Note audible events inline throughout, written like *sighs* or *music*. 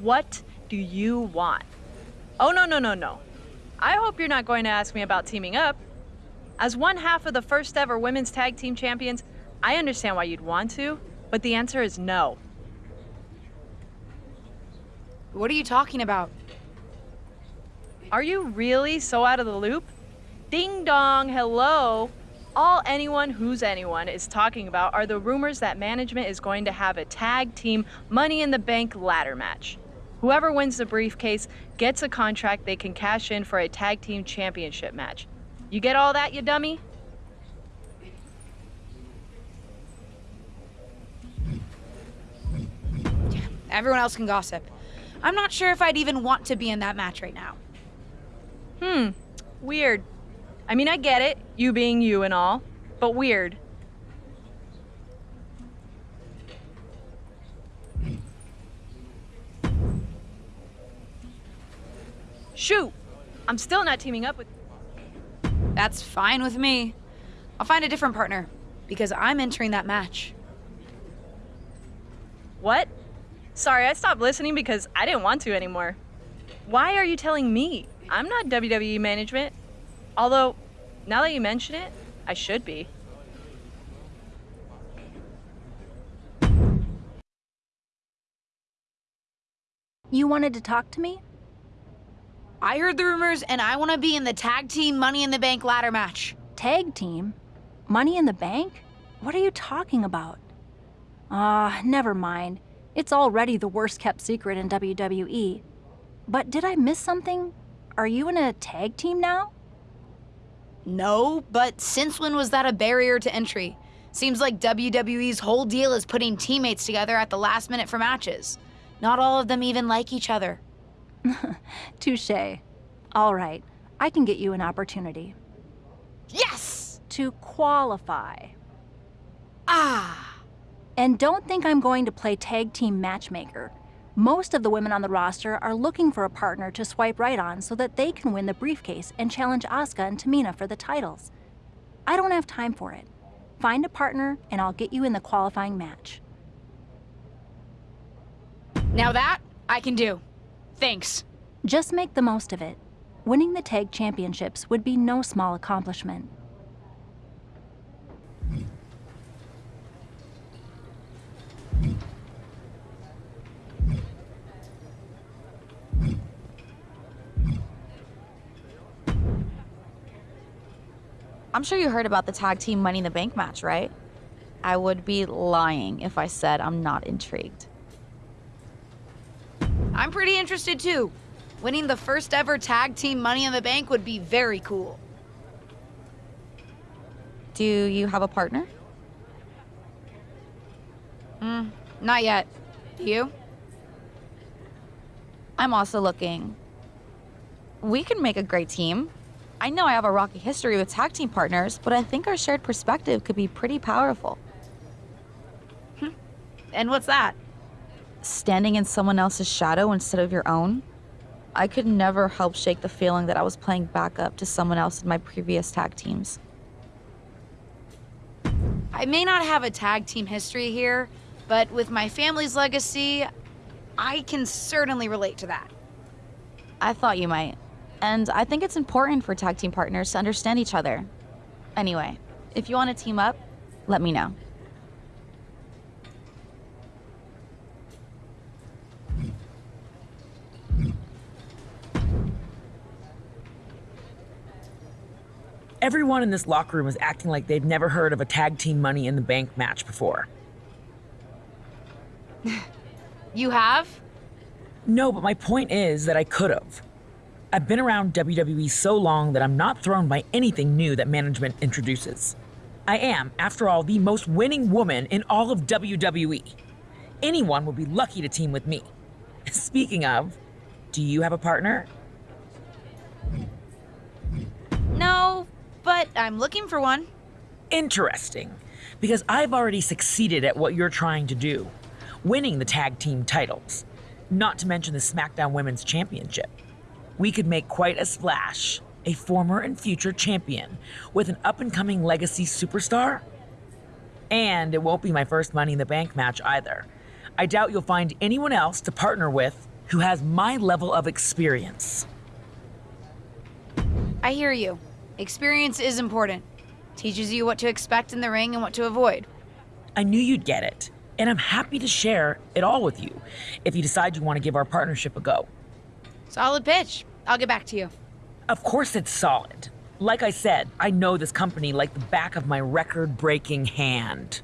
What do you want? Oh, no, no, no, no. I hope you're not going to ask me about teaming up. As one half of the first ever women's tag team champions, I understand why you'd want to, but the answer is no. What are you talking about? Are you really so out of the loop? Ding dong, hello. All anyone who's anyone is talking about are the rumors that management is going to have a tag team Money in the Bank ladder match. Whoever wins the briefcase gets a contract they can cash in for a tag team championship match. You get all that, you dummy? Everyone else can gossip. I'm not sure if I'd even want to be in that match right now. Hmm, weird. I mean, I get it, you being you and all, but weird. Shoot! I'm still not teaming up with. That's fine with me. I'll find a different partner, because I'm entering that match. What? Sorry, I stopped listening because I didn't want to anymore. Why are you telling me? I'm not WWE management. Although, now that you mention it, I should be. You wanted to talk to me? I heard the rumors and I want to be in the tag team Money in the Bank ladder match. Tag team? Money in the bank? What are you talking about? Ah, uh, never mind. It's already the worst kept secret in WWE. But did I miss something? Are you in a tag team now? No, but since when was that a barrier to entry? Seems like WWE's whole deal is putting teammates together at the last minute for matches. Not all of them even like each other. *laughs* Touche. All right, I can get you an opportunity. Yes! To qualify. Ah! And don't think I'm going to play tag team matchmaker. Most of the women on the roster are looking for a partner to swipe right on so that they can win the briefcase and challenge Asuka and Tamina for the titles. I don't have time for it. Find a partner and I'll get you in the qualifying match. Now that, I can do. Thanks. Just make the most of it. Winning the tag championships would be no small accomplishment. I'm sure you heard about the tag team Money in the Bank match, right? I would be lying if I said I'm not intrigued. I'm pretty interested too. Winning the first ever tag team Money in the Bank would be very cool. Do you have a partner? Hmm, not yet. Do you? I'm also looking. We can make a great team. I know I have a rocky history with tag team partners, but I think our shared perspective could be pretty powerful. Hmm. And what's that? Standing in someone else's shadow instead of your own. I could never help shake the feeling that I was playing backup to someone else in my previous tag teams. I may not have a tag team history here, but with my family's legacy, I can certainly relate to that. I thought you might. And I think it's important for tag team partners to understand each other. Anyway, if you want to team up, let me know. Everyone in this locker room is acting like they've never heard of a tag team Money in the Bank match before. *laughs* you have? No, but my point is that I could have. I've been around WWE so long that I'm not thrown by anything new that management introduces. I am, after all, the most winning woman in all of WWE. Anyone would be lucky to team with me. *laughs* Speaking of, do you have a partner? No, but I'm looking for one. Interesting, because I've already succeeded at what you're trying to do winning the tag team titles, not to mention the SmackDown Women's Championship we could make quite a splash. A former and future champion with an up and coming legacy superstar? And it won't be my first Money in the Bank match either. I doubt you'll find anyone else to partner with who has my level of experience. I hear you. Experience is important. Teaches you what to expect in the ring and what to avoid. I knew you'd get it, and I'm happy to share it all with you if you decide you want to give our partnership a go. Solid pitch. I'll get back to you. Of course, it's solid. Like I said, I know this company like the back of my record breaking hand.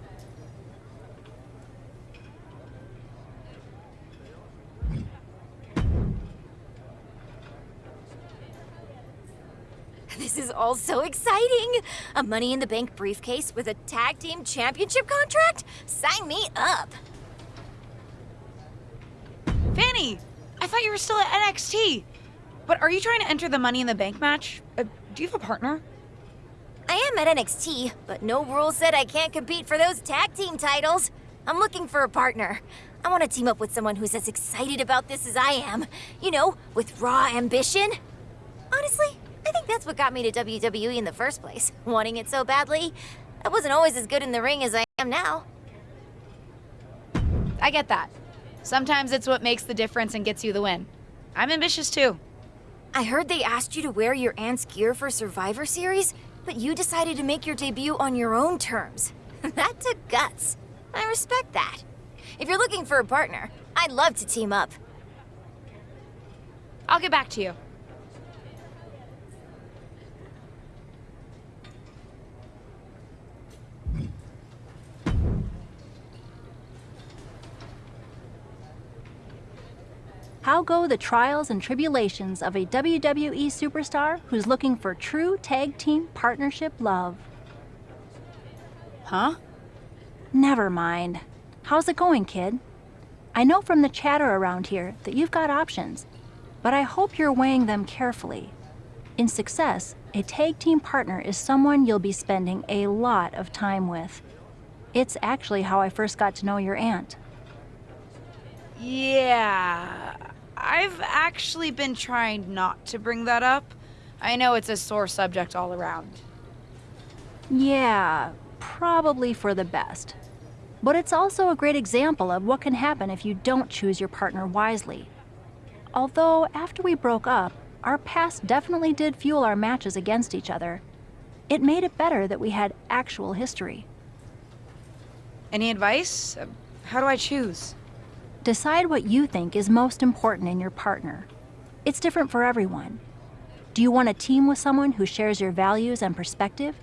This is all so exciting! A Money in the Bank briefcase with a tag team championship contract? Sign me up! Fanny! I thought you were still at NXT. But are you trying to enter the Money in the Bank match? Uh, do you have a partner? I am at NXT, but no rule said I can't compete for those tag team titles. I'm looking for a partner. I want to team up with someone who's as excited about this as I am. You know, with raw ambition. Honestly, I think that's what got me to WWE in the first place, wanting it so badly. I wasn't always as good in the ring as I am now. I get that. Sometimes it's what makes the difference and gets you the win. I'm ambitious too. I heard they asked you to wear your aunt's gear for Survivor Series, but you decided to make your debut on your own terms. *laughs* that took guts. I respect that. If you're looking for a partner, I'd love to team up. I'll get back to you. How go the trials and tribulations of a WWE superstar who's looking for true tag team partnership love? Huh? Never mind. How's it going, kid? I know from the chatter around here that you've got options, but I hope you're weighing them carefully. In success, a tag team partner is someone you'll be spending a lot of time with. It's actually how I first got to know your aunt. Yeah. I've actually been trying not to bring that up. I know it's a sore subject all around. Yeah, probably for the best. But it's also a great example of what can happen if you don't choose your partner wisely. Although, after we broke up, our past definitely did fuel our matches against each other. It made it better that we had actual history. Any advice? How do I choose? Decide what you think is most important in your partner. It's different for everyone. Do you want a team with someone who shares your values and perspective?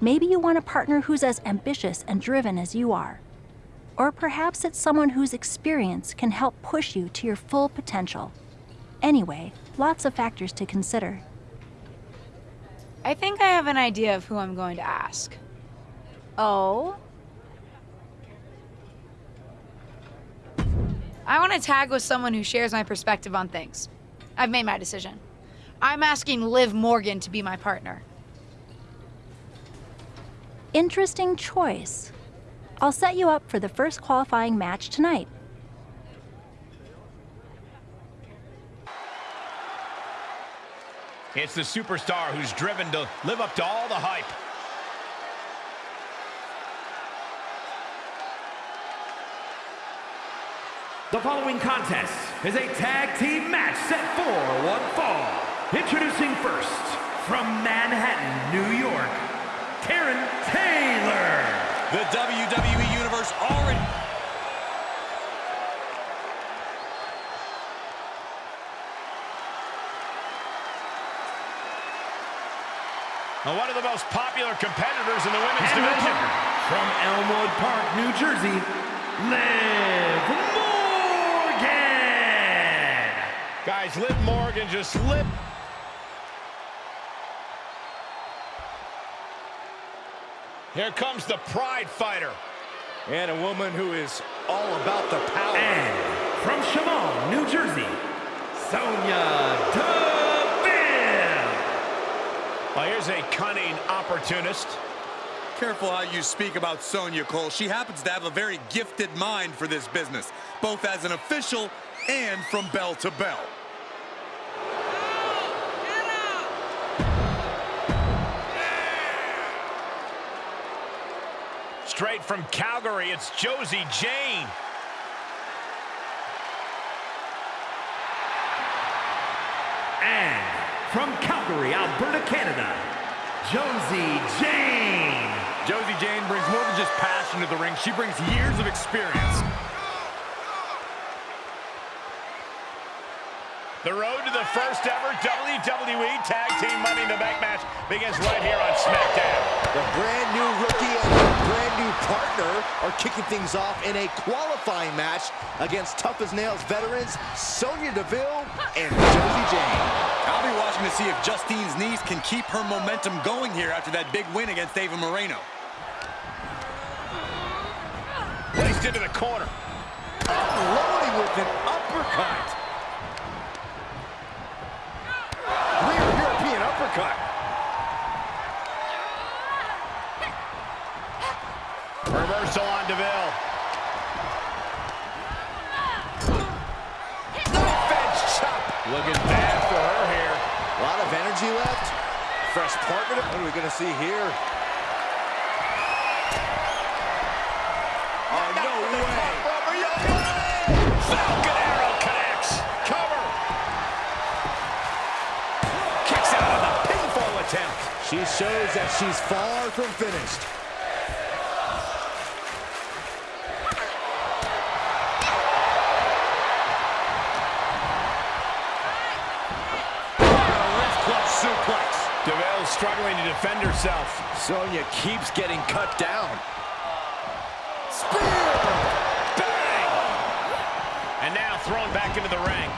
Maybe you want a partner who's as ambitious and driven as you are. Or perhaps it's someone whose experience can help push you to your full potential. Anyway, lots of factors to consider. I think I have an idea of who I'm going to ask. Oh? I want to tag with someone who shares my perspective on things. I've made my decision. I'm asking Liv Morgan to be my partner. Interesting choice. I'll set you up for the first qualifying match tonight. It's the superstar who's driven to live up to all the hype. The following contest is a tag team match set for one fall. Introducing first, from Manhattan, New York, Karen Taylor. The WWE Universe already... And one of the most popular competitors in the women's And division. from Elmwood Park, New Jersey, Liv Guys, Liv Morgan just lit. Here comes the Pride Fighter. And a woman who is all about the power. And from Shamong, New Jersey, Sonya Deville. Well, here's a cunning opportunist. Careful how you speak about Sonya Cole. She happens to have a very gifted mind for this business, both as an official and from bell to bell. Straight from Calgary, it's Josie Jane. And from Calgary, Alberta, Canada, Josie Jane. Josie Jane brings more than just passion to the ring. She brings years of experience. The road to the first ever WWE Tag Team Money in the Bank match begins right here on SmackDown. The brand new rookie and the brand new partner are kicking things off in a qualifying match against tough as nails veterans Sonya Deville and Josie Jane. I'll be watching to see if Justine's knees can keep her momentum going here after that big win against Ava Moreno. Placed into the corner. Unloading with an uppercut. Uppercut. Reversal on Deville. Knife edge chop. Looking bad for her here. A lot of energy left. Fresh partner. What are we going to see here? She shows that she's far from finished. Wrist suplex. Deville struggling to defend herself. Sonya keeps getting cut down. Spear! Bang! And now thrown back into the ring.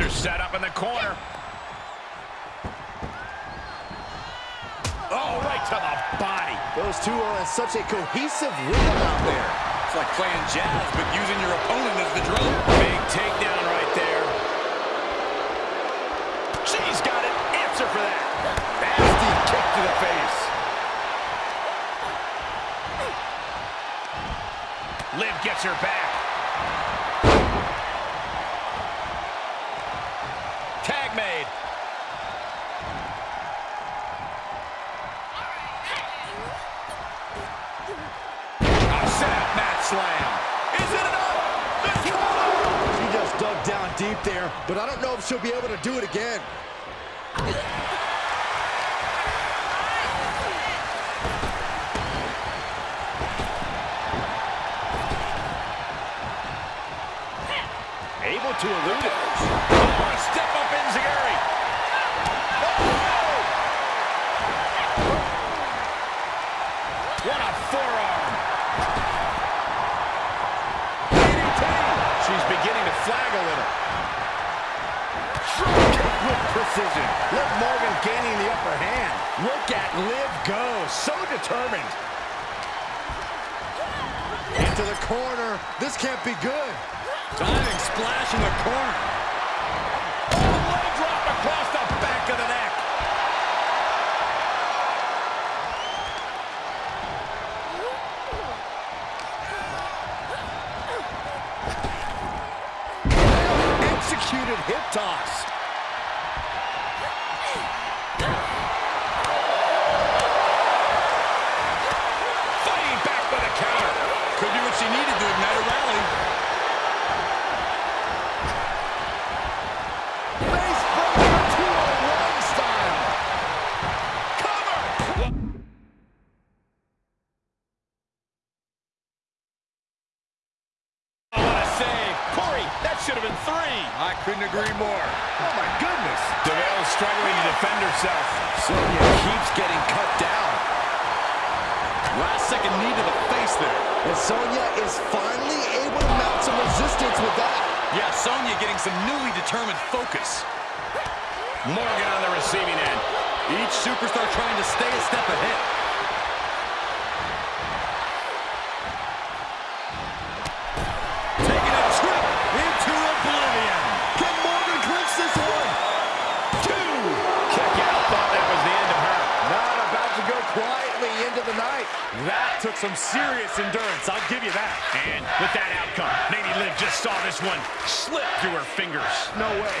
Her set up in the corner. Oh, right to the body. Those two are in such a cohesive rhythm out there. It's like playing jazz, but using your opponent as the drum. Big takedown right there. She's got an answer for that. Nasty kick to the face. Liv gets her back. Deep there, but I don't know if she'll be able to do it again. Able to elude it. Oh, step up Enzuigiri. What a forearm. DDT. She's beginning to flag a little. Drop kick with precision. Liv Morgan gaining the upper hand. Look at Liv go. So determined. Into the corner. This can't be good. Diving splash in the corner. Leg drop across the back of the neck. Executed hip toss. That took some serious endurance, I'll give you that. And with that outcome, Nady Liv just saw this one slip through her fingers. No way.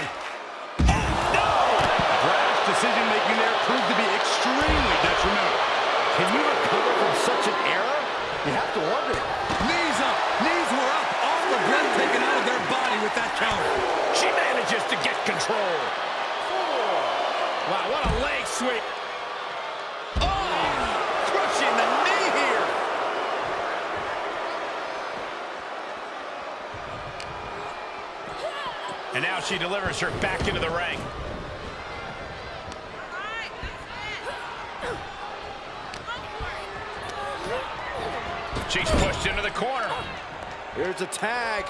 No! Brash decision-making there proved to be extremely detrimental. Can you recover from such an error? You have to wonder. Knees up. Knees were up. All the breath taken out of their body with that counter. She manages to get control. Wow, what a leg sweep. And now she delivers her back into the ring. She's pushed into the corner. Here's a tag.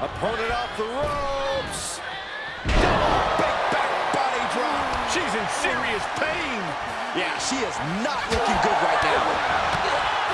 Opponent off the ropes. Big back body drop. She's in serious pain. Yeah, she is not looking good right now.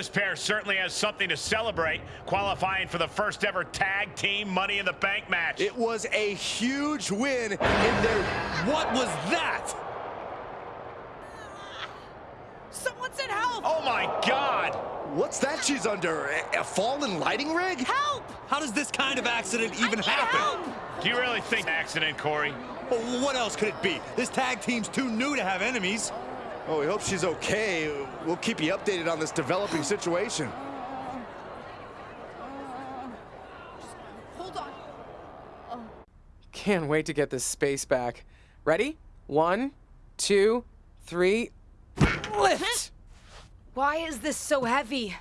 This pair certainly has something to celebrate, qualifying for the first ever tag team Money in the Bank match. It was a huge win in their... What was that? Someone said help! oh my God! What's that she's under? A, a fallen lighting rig? Help! How does this kind of accident even happen? Do you really think accident, Corey? Well, what else could it be? This tag team's too new to have enemies. Oh, we hope she's okay. We'll keep you updated on this developing situation. Hold on. Can't wait to get this space back. Ready? One, two, three, lift! Why is this so heavy?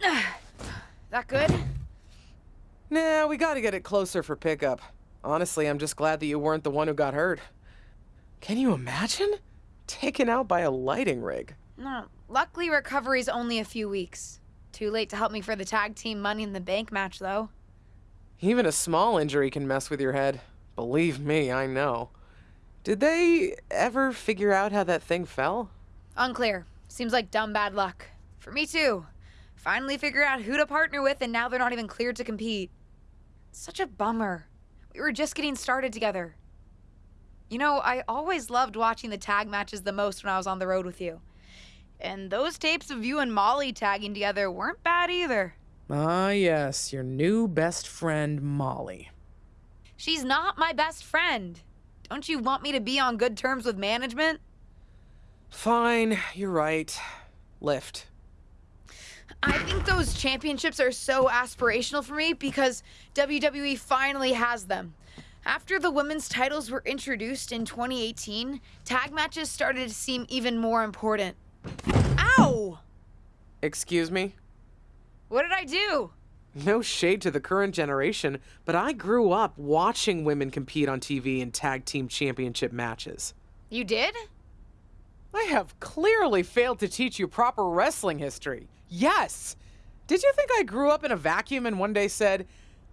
*sighs* that good? Nah, we gotta get it closer for pickup. Honestly, I'm just glad that you weren't the one who got hurt. Can you imagine? Taken out by a lighting rig. No. Luckily, recovery's only a few weeks. Too late to help me for the tag team Money in the Bank match, though. Even a small injury can mess with your head. Believe me, I know. Did they ever figure out how that thing fell? Unclear. Seems like dumb bad luck. For me, too. Finally figured out who to partner with, and now they're not even cleared to compete. Such a bummer. We were just getting started together. You know, I always loved watching the tag matches the most when I was on the road with you. And those tapes of you and Molly tagging together weren't bad either. Ah, yes, your new best friend, Molly. She's not my best friend. Don't you want me to be on good terms with management? Fine, you're right. Lift. I think those championships are so aspirational for me because WWE finally has them. After the women's titles were introduced in 2018, tag matches started to seem even more important. Ow! Excuse me? What did I do? No shade to the current generation, but I grew up watching women compete on TV in tag team championship matches. You did? I have clearly failed to teach you proper wrestling history. Yes! Did you think I grew up in a vacuum and one day said,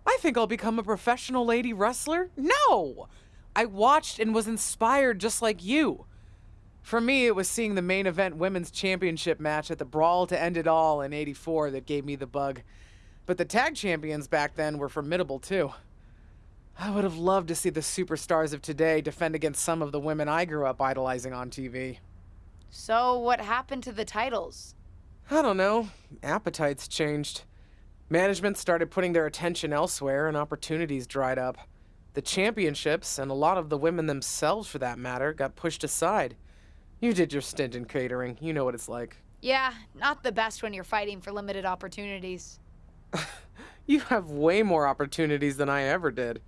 I think I'll become a professional lady wrestler? No! I watched and was inspired just like you. For me, it was seeing the main event women's championship match at the Brawl to End It All in 84 that gave me the bug. But the tag champions back then were formidable too. I would have loved to see the superstars of today defend against some of the women I grew up idolizing on TV. So, what happened to the titles? I don't know. Appetites changed. Management started putting their attention elsewhere and opportunities dried up. The championships, and a lot of the women themselves for that matter, got pushed aside. You did your stint in catering. You know what it's like. Yeah, not the best when you're fighting for limited opportunities. *laughs* You have way more opportunities than I ever did.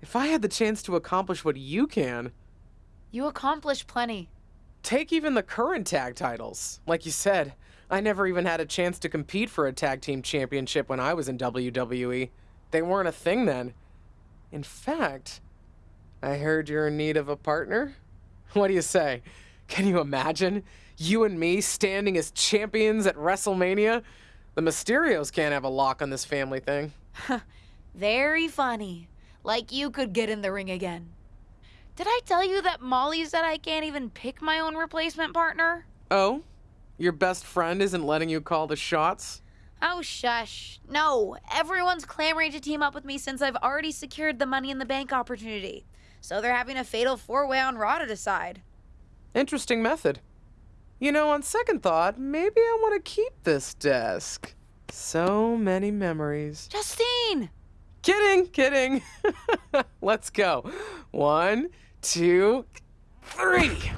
If I had the chance to accomplish what you can, You accomplish plenty. take even the current tag titles. Like you said, I never even had a chance to compete for a tag team championship when I was in WWE. They weren't a thing then. In fact, I heard you're in need of a partner. What do you say? Can you imagine? You and me standing as champions at WrestleMania? The Mysterios can't have a lock on this family thing. *laughs* Very funny. Like you could get in the ring again. Did I tell you that Molly said I can't even pick my own replacement partner? Oh? Your best friend isn't letting you call the shots? Oh, shush. No, everyone's clamoring to team up with me since I've already secured the Money in the Bank opportunity. So they're having a fatal four way on Raw to decide. Interesting method. You know, on second thought, maybe I want to keep this desk. So many memories. Justine! Kidding, kidding. *laughs* Let's go. One, two, three.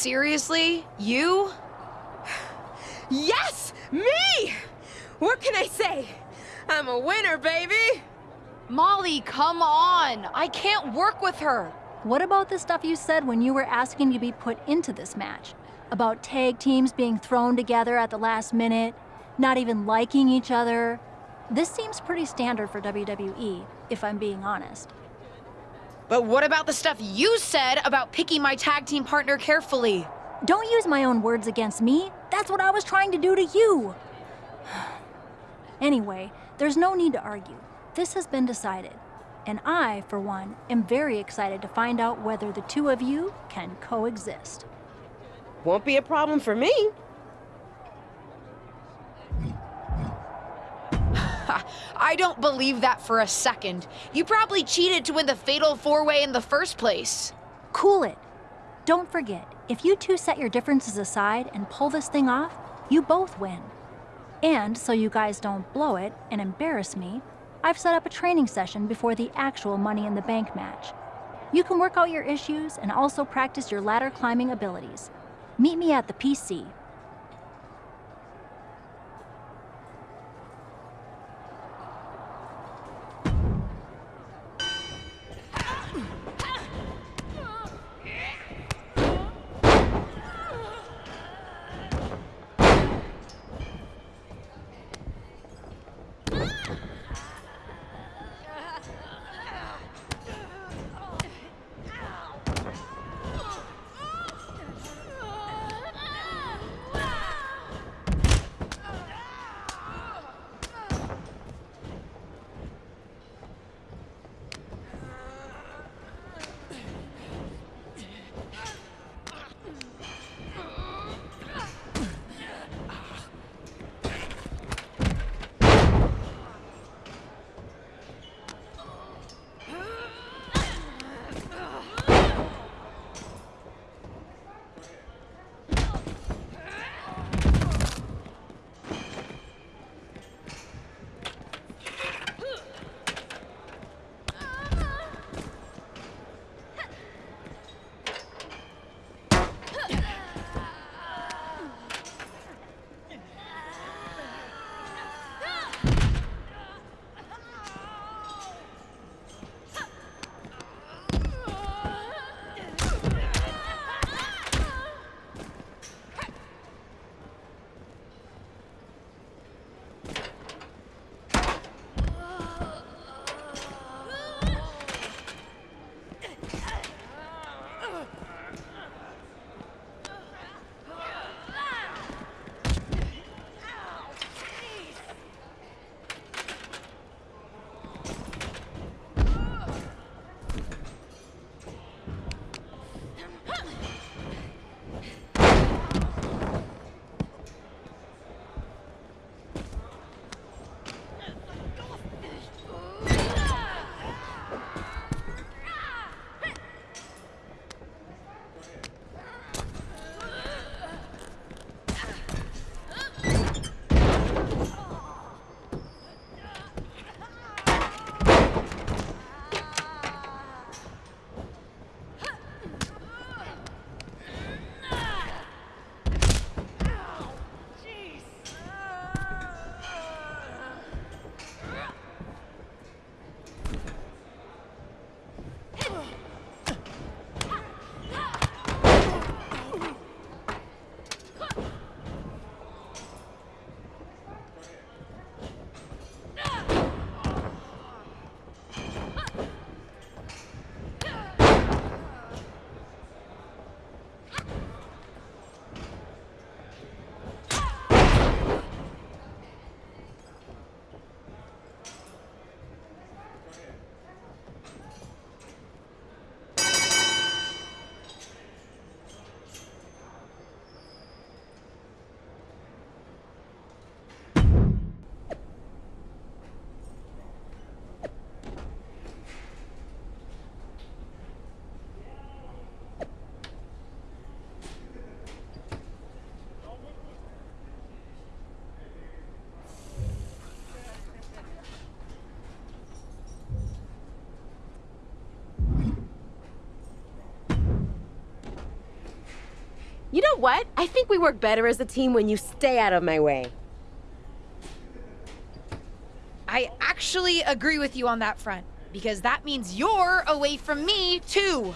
Seriously? You? Yes! Me! What can I say? I'm a winner, baby! Molly, come on! I can't work with her! What about the stuff you said when you were asking to be put into this match? About tag teams being thrown together at the last minute, not even liking each other? This seems pretty standard for WWE, if I'm being honest. But what about the stuff you said about picking my tag team partner carefully? Don't use my own words against me. That's what I was trying to do to you. *sighs* anyway, there's no need to argue. This has been decided. And I, for one, am very excited to find out whether the two of you can coexist. Won't be a problem for me. *laughs* I don't believe that for a second. You probably cheated to win the Fatal 4-Way in the first place. Cool it. Don't forget, if you two set your differences aside and pull this thing off, you both win. And so you guys don't blow it and embarrass me, I've set up a training session before the actual Money in the Bank match. You can work out your issues and also practice your ladder climbing abilities. Meet me at the PC. What? I think we work better as a team when you stay out of my way. I actually agree with you on that front, because that means you're away from me, too.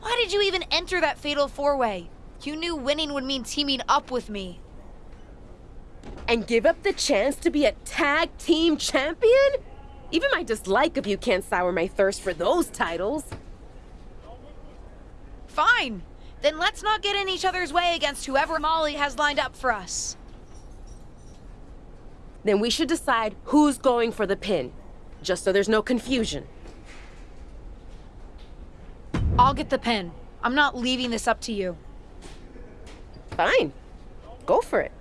Why did you even enter that fatal four way? You knew winning would mean teaming up with me. And give up the chance to be a tag team champion? Even my dislike of you can't sour my thirst for those titles. Fine. Then let's not get in each other's way against whoever Molly has lined up for us. Then we should decide who's going for the pin, just so there's no confusion. I'll get the pin. I'm not leaving this up to you. Fine. Go for it.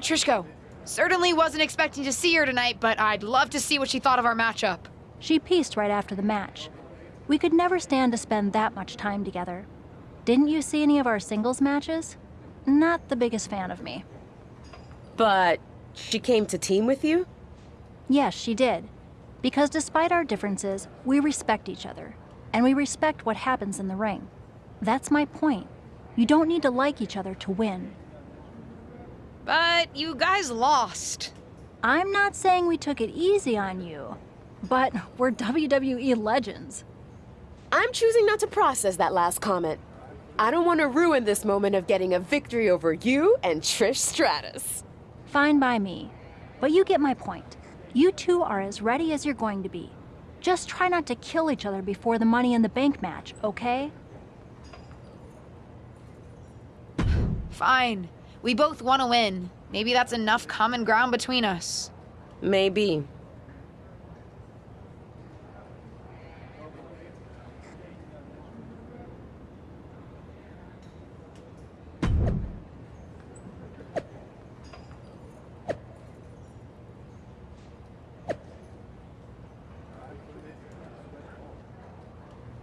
Where'd Certainly wasn't expecting to see her tonight, but I'd love to see what she thought of our matchup. She pieced right after the match. We could never stand to spend that much time together. Didn't you see any of our singles matches? Not the biggest fan of me. But she came to team with you? Yes, she did. Because despite our differences, we respect each other. And we respect what happens in the ring. That's my point. You don't need to like each other to win. But you guys lost. I'm not saying we took it easy on you, but we're WWE legends. I'm choosing not to process that last comment. I don't want to ruin this moment of getting a victory over you and Trish Stratus. Fine by me. But you get my point. You two are as ready as you're going to be. Just try not to kill each other before the Money in the Bank match, okay? Fine. We both want to win. Maybe that's enough common ground between us. Maybe.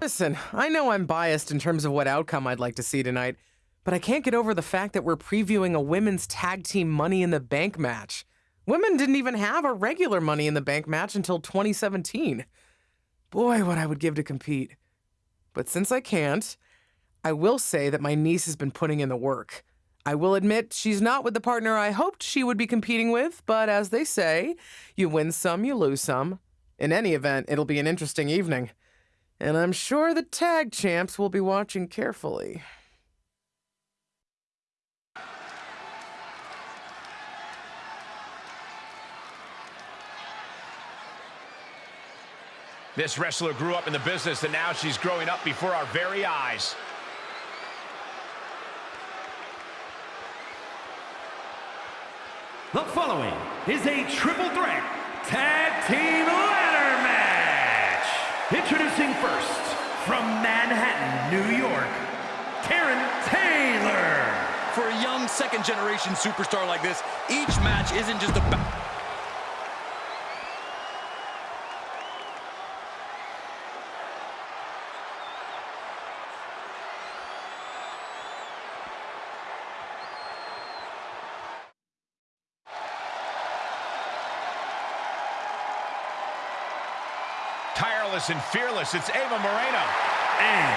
Listen, I know I'm biased in terms of what outcome I'd like to see tonight, but I can't get over the fact that we're previewing a women's tag team Money in the Bank match. Women didn't even have a regular Money in the Bank match until 2017. Boy, what I would give to compete. But since I can't, I will say that my niece has been putting in the work. I will admit she's not with the partner I hoped she would be competing with, but as they say, you win some, you lose some. In any event, it'll be an interesting evening. And I'm sure the tag champs will be watching carefully. This wrestler grew up in the business and now she's growing up before our very eyes. The following is a triple threat tag team ladder match. Introducing first, from Manhattan, New York, Karen Taylor. For a young second-generation superstar like this, each match isn't just about... Tireless and fearless, it's Ava Moreno. And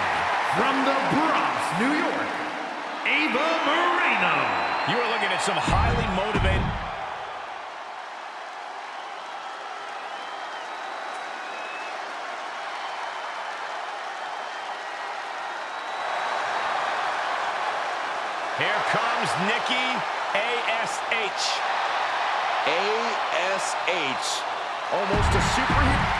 from the Bronx, New York, Ava Moreno. You are looking at some highly motivated... Here comes Nikki A.S.H. A.S.H. Almost a superhero.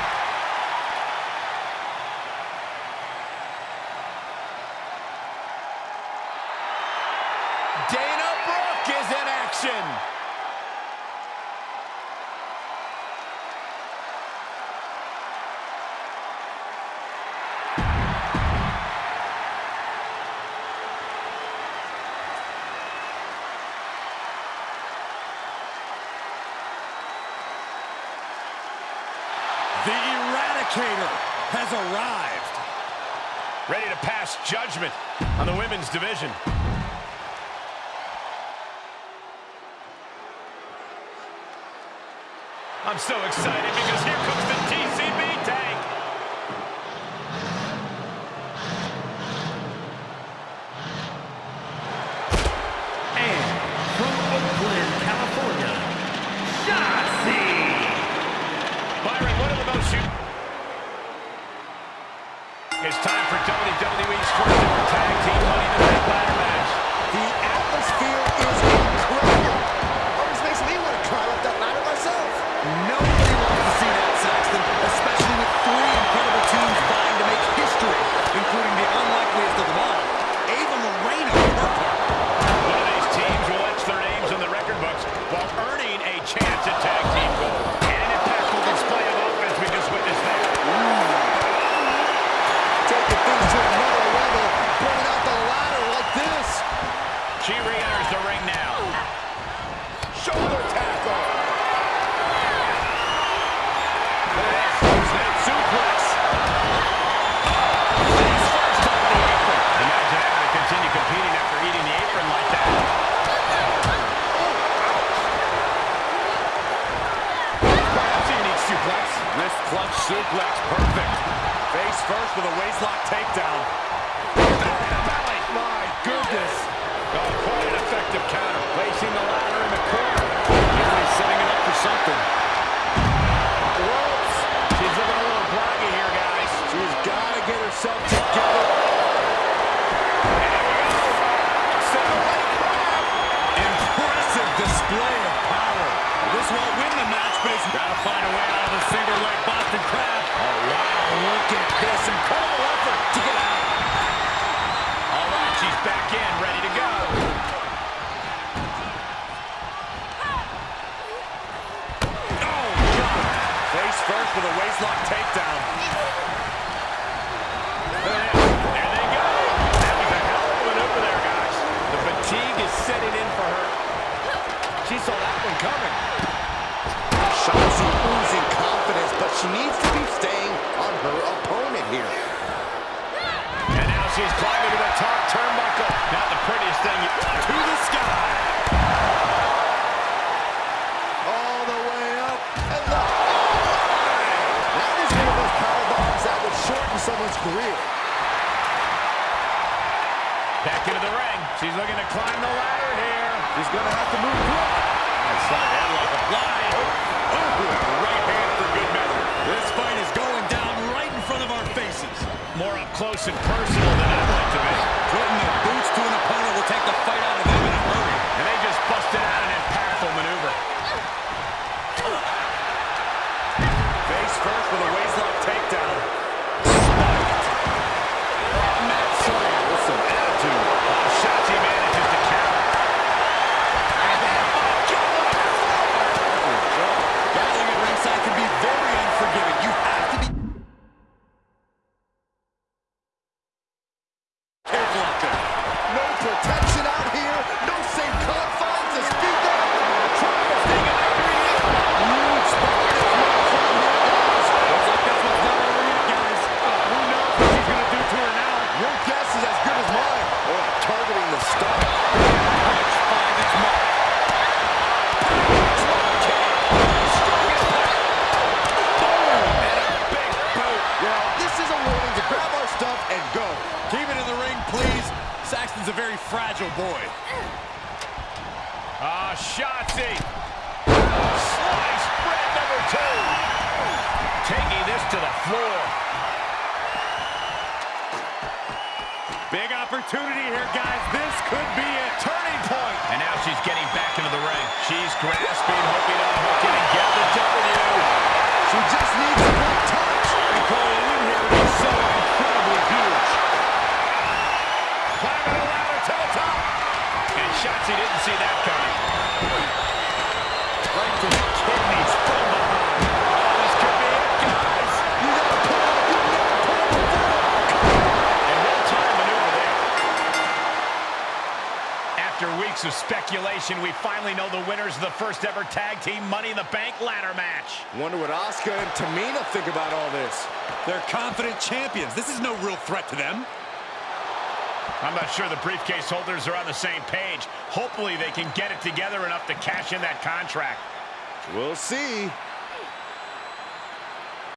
Division. I'm so excited because takedown. Belly. My goodness. Oh, quite an effective counter. She needs to be staying on her opponent here. And now she's climbing to the top turnbuckle. Not the prettiest thing. To the sky. All the way up. And the... That is one of those power bombs that would shorten someone's career. Back into the ring. She's looking to climb the ladder here. She's going to have to move quick. Outside headlock applied. Oh, right hand for good measure. This fight is going down right in front of our faces. More up close and personal than I'd like to be. Putting the boots to an opponent will take the fight out of them in a hurry. Saxton's a very fragile boy. Ah, Shotzi. Slice bread number two. Taking this to the floor. Big opportunity here, guys. This could be a Turning point. And now she's getting back into the ring. She's grasping, hoping to hook it and get the W. She just needs a good touch. And Cole, a win here be so incredibly And Shotzi didn't see that coming. Right to the kidneys. After weeks of speculation, we finally know the winners of the first ever Tag Team Money in the Bank ladder match. Wonder what Asuka and Tamina think about all this. They're confident champions. This is no real threat to them. I'm not sure the briefcase holders are on the same page. Hopefully they can get it together enough to cash in that contract. We'll see.